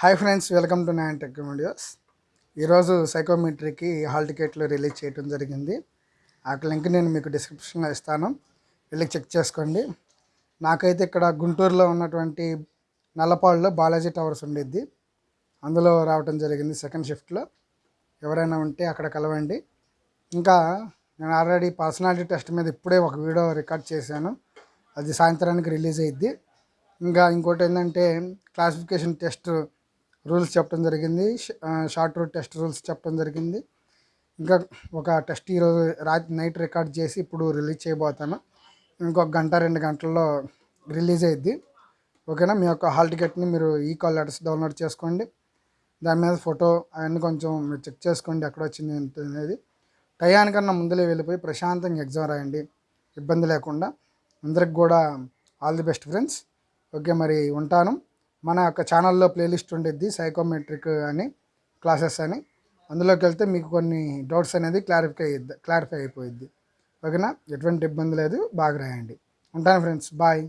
Hi friends welcome to nine tech videos ఈరోజు సైకోమెట్రీకి hall టికెట్లు రిలీజ్ చేయడం జరిగింది. ఆ లింక్ నేను మీకు డిస్క్రిప్షన్లో ఇస్తాను. వెళ్ళి చెక్ చేసుకోండి. నాకైతే ఇక్కడ గుంటూరులో ఉన్నటువంటి నల్లపాడులో బాలాజీ టవర్స్ ఉండిద్ది. అందులో రావటం జరిగింది సెకండ్ షిఫ్ట్లో ఎవరైనా ఉంటే అక్కడ కలవండి. ఇంకా నేను ఆల్రెడీ పర్సనాలిటీ టెస్ట్ మీద ఇప్పుడే ఒక వీడియో రికార్డ్ చేశాను. అది సాయంత్రానికి రిలీజ్ అయ్యిద్ది ఇంకా ఇంకోటి ఏంటంటే క్లాసిఫికేషన్ టెస్ట్ రూల్స్ చెప్పడం జరిగింది. షార్ట్ రూట్ టెస్ట్ రూల్స్ చెప్పడం జరిగింది. ఇంకా ఒక టెస్ట్ ఈరోజు రాత్రి నైట్ రికార్డ్ చేసి ఇప్పుడు రిలీజ్ చేయబోతాను. ఇంకొక గంట రెండు గంటల్లో రిలీజ్ అయ్యిద్ది ఓకేనా? మీ యొక్క హాల్ టికెట్ని మీరు ఈ కాల్ లెటర్స్ డౌన్లోడ్ చేసుకోండి. దాని మీద ఫోటో అవన్నీ కొంచెం మీరు చెక్ చేసుకోండి ఎక్కడ వచ్చింది అనేది. టయానికన్నా ముందులే వెళ్ళిపోయి ప్రశాంతంగా ఎగ్జామ్ రాయండి. ఇబ్బంది లేకుండా. అందరికి కూడా all the best friends. Okay మరి ఉంటాను. మన యొక్క ఛానల్లో ప్లేలిస్ట్ ఉండేది సైకోమెట్రిక్ అని క్లాసెస్ అని. అందులోకి వెళ్తే మీకు కొన్ని డౌట్స్ అనేది క్లారిఫై క్లారిఫై అయిపోయిద్ది. ఓకేనా? ఎటువంటి ఇబ్బంది లేదు బాగా రాయండి. ఉంటాను ఫ్రెండ్స్ బాయ్